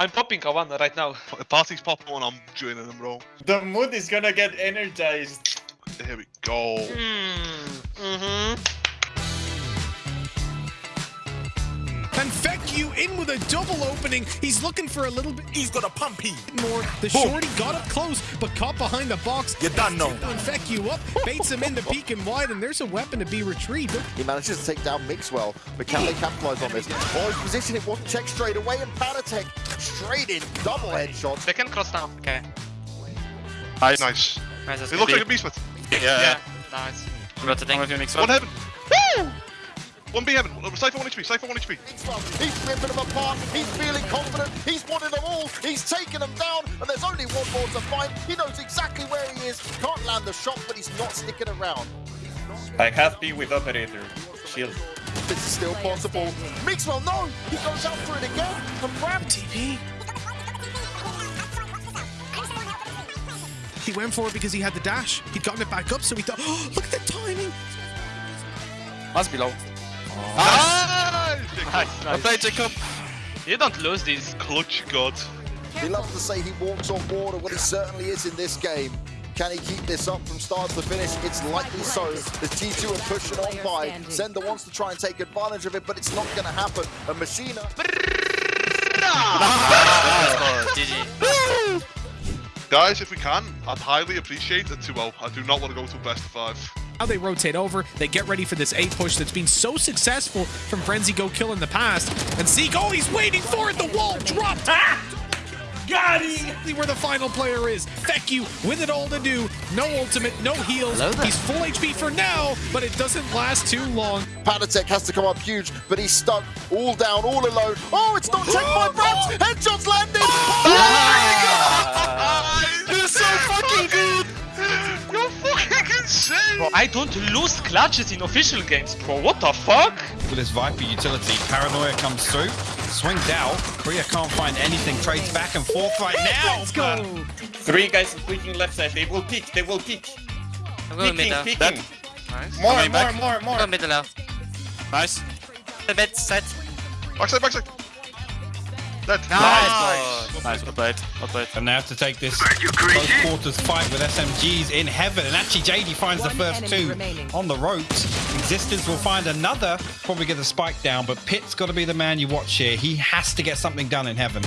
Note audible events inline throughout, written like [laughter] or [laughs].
I'm popping a one right now. The Party's popping one, I'm joining them, bro. The mood is gonna get energized. Here we go. Mm. Mm-hmm. And Feku in with a double opening. He's looking for a little bit He's got a pumpy. more. The Boom. shorty got up close, but caught behind the box. You done know. And Feku up, baits him into peek and wide, and there's a weapon to be retrieved. He manages to take down Mixwell, but can they capitalize on this? Oh, his position, it wasn't checked straight away, and Patitek straight in, double headshots. They can cross down. Okay. Nice. Nice. Nice. It looks good. like a beast smith. Yeah. Nice. I'm about to think. One heaven. Woo! One B heaven. Cypher 1 HP. Cypher 1 HP. Mixwell, he's ripping them apart, he's feeling confident, he's wanted them all, he's taken them down, and there's only one more to find. He knows exactly where he is, can't land the shot, but he's not sticking around. I have B with operator. Shield. This is still possible. Mixwell, no! He goes out for it again, and Ram TP. He went for it because he had the dash. He'd gotten it back up, so he thought, oh, [gasps] look at the timing. Must be low. Ah! Nice! Nice, I nice. played Jacob. You don't lose these. Clutch god. He loves to say he walks on water. but he certainly is in this game. Can he keep this up from start to finish? It's likely so. The T2 are pushing on by. Zender wants to try and take advantage of it, but it's not going to happen. And Machina, [laughs] Guys, if we can, I'd highly appreciate a 2-0. I do not want to go to best of five. Now they rotate over, they get ready for this A push that's been so successful from Frenzy Go Kill in the past. And Zeek, oh, he's waiting for it. The wall dropped. Got him! Exactly where the final player is. Feku with it all to do. No ultimate, no heals. He's full HP for now, but it doesn't last too long. Patitek has to come up huge, but he's stuck all down, all alone. Oh, it's not checked by Brats! Headshots landed! Oh! Oh You're so fucking good! You're fucking insane! Bro, I don't lose clutches in official games, bro. What the fuck? with this Viper utility. Paranoia comes through, swings out. Korea can't find anything, trades back and forth right now. Let's go. Three guys peeking left side. They will peek. They will peek. I'm going Peeking, middle. peeking. Nice. More, Coming more, back. more, I'm going middle now. Nice. The mid set. Backside, backside. Dead. Nice. Nice, well played. Well played. And they have to take this close quarters fight with SMGs in heaven. And actually, JD finds the first two on the ropes. Existence will find another, probably get the spike down. But Pitt's got to be the man you watch here. He has to get something done in heaven.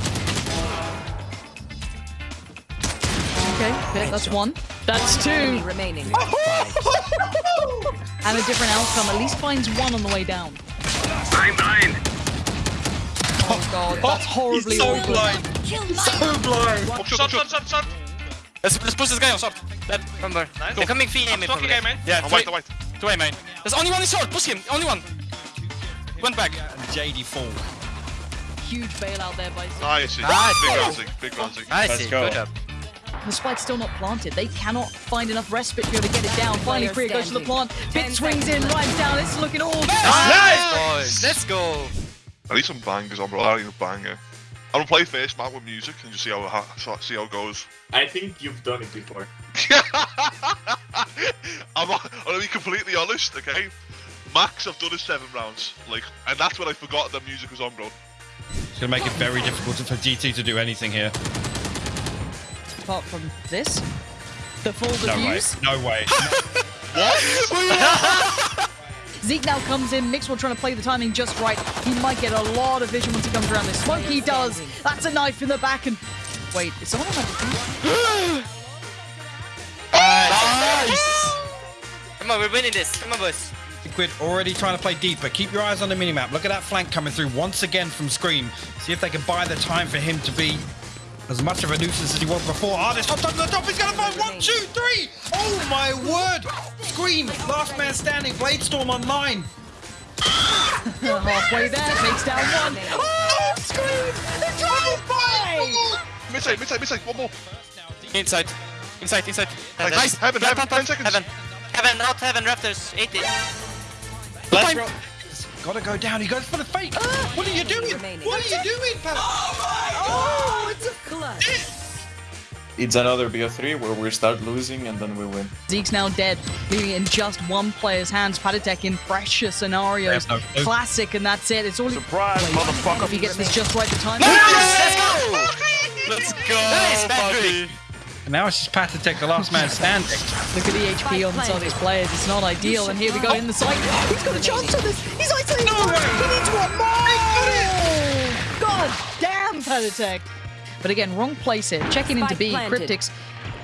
Okay, Pit, that's one. That's two. remaining. [laughs] And a different outcome. At least finds one on the way down. I'm blind. Oh god, oh, that's horribly so awkward. blind. So blind. Shot, Shot, shot, shot, shot, shot. Let's, let's push this guy on short. Dead. Remember. Nice. They're coming free I'm aiming talking probably. man. Yeah, I'm two, white, I'm white. two A main. There's only one in short. Push him. Only one. Went back. JD fall. Huge bailout there by Zeek. Nice. Nice. Big Razzie, big Razzie. Nice. Go. Good job. The spike's still not planted. They cannot find enough respite to be able to get it down. Finally, Player Freya goes to the plant. Bit swings in, right down. It's looking all good. Nice. Boys. Let's go. I need some bangers on, bro. I need a banger. I'm gonna play first map with music and just see how ha- see how it goes. I think you've done it before. [laughs] I'm, I'm gonna be completely honest, okay? Max, I've done it seven rounds, like, and that's when I forgot that music was on, bro. It's going to make it very difficult for GT to do anything here. Apart from this, the full No way. defuse. No way. [laughs] Zeek now comes in. Mixwell trying to play the timing just right. He might get a lot of vision once he comes around this smoke. He does. That's a knife in the back and. Wait, is someone on my defuse? [gasps] Nice. Come on, we're winning this. Come on, boys. Liquid already trying to play deeper. Keep your eyes on the minimap. Look at that flank coming through once again from Scream. See if they can buy the time for him to be as much of a nuisance as he was before. Ah, this hot top to the top. He's going to find one, two, three. Oh, my word. Scream. Last man standing. Bladestorm online. Halfway there, takes down one. Oh, scream! The drive by! Midside, midside, midside, one more. Inside. Inside, inside. Nice. Nice. Heaven, Plant, heaven, plant, 10 seconds. Heaven. Heaven, out, heaven, Raptors. 80. Let's go. Got to go down. He goes for the fake. What are you doing? remaining. What are you doing, pal? Oh, it's a clutch. It's another BO3 where we start losing and then we win. Zeek's now dead, leaving it in just one player's hands. Patitek in fresher scenarios. No. Classic, and that's it. It's all. Surprise, Wait, motherfucker. If he gets this just right, the time. Let's go. Let's go, nice, buddy. And now it's just Patitek, the last man standing. Look at the HP on some of these players. It's not ideal. And here we go in the site. He's got a chance on this. He's isolating. No he needs one more. God damn, Patitek. But again, wrong place here. Checking into B. planted. Cryptics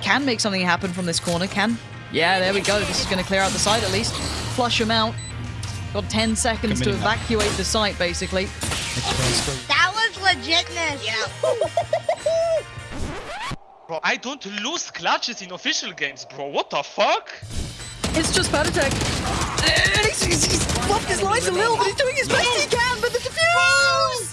can make something happen from this corner. Can. Yeah, there we go. This is going to clear out the site at least. Flush him out. Got 10 seconds to Committing that. evacuate the site, basically. That was legitness. Yeah. bro, I don't lose clutches in official games, bro. What the fuck? It's just Patitek. Attack. he's, he's, he's fluffed his lines a little, but he's doing his best he can, but the defuse!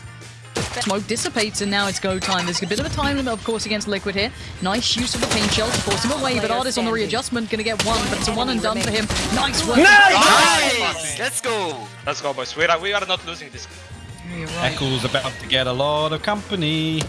Smoke dissipates and now it's go time. There's a bit of a time limit, of course, against Liquid here. Nice use of the paint shell to force him away, but Artist on the readjustment gonna get one, but it's a one and done for him. Nice work. Nice! Let's go! Let's go, boys. We are, we are not losing this. You're right. Eccles about to get a lot of company.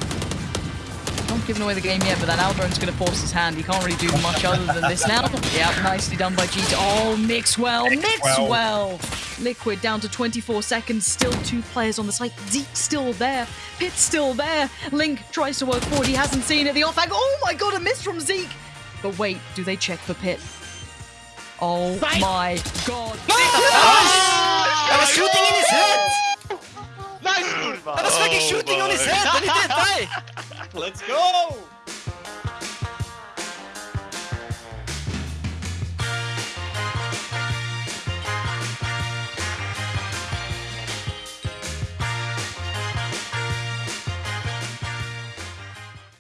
Not giving away the game yet, but that Aldron's going to force his hand. He can't really do much other than this now. [laughs] Yeah, nicely done by G2. Oh, Mixwell, Mixwell. Mixwell. Liquid down to 24 seconds. Still two players on the site. Zeek still there. Pit still there. Link tries to work forward. He hasn't seen it. The off Oh my god, a miss from Zeek. But wait, do they check for Pit? Oh my god. Nice. I was shooting in his head! Nice, Kurva! I was fucking shooting on his head and he didn't die! [laughs] Let's go!